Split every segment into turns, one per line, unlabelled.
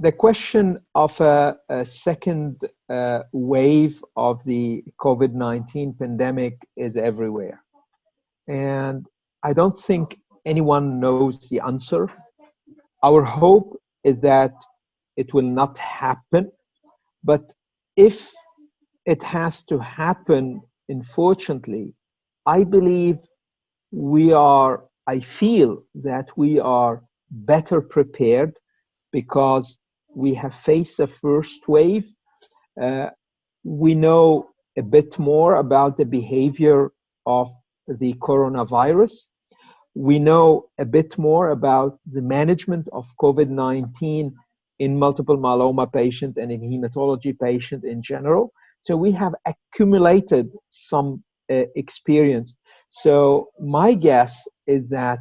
the question of a, a second uh, wave of the COVID 19 pandemic is everywhere. And I don't think anyone knows the answer. Our hope is that it will not happen. But if it has to happen, unfortunately, I believe we are, I feel that we are better prepared because we have faced the first wave. Uh, we know a bit more about the behavior of the coronavirus. We know a bit more about the management of COVID 19 in multiple myeloma patient and in hematology patient in general. So we have accumulated some uh, experience. So my guess is that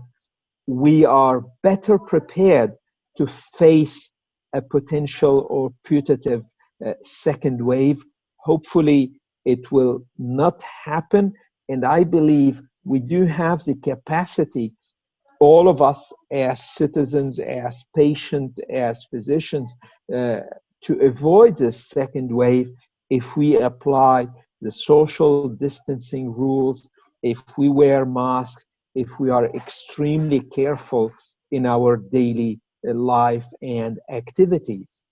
we are better prepared to face a potential or putative uh, second wave. Hopefully, it will not happen. And I believe we do have the capacity, all of us as citizens, as patients, as physicians, uh, to avoid this second wave if we apply the social distancing rules, if we wear masks, if we are extremely careful in our daily life and activities.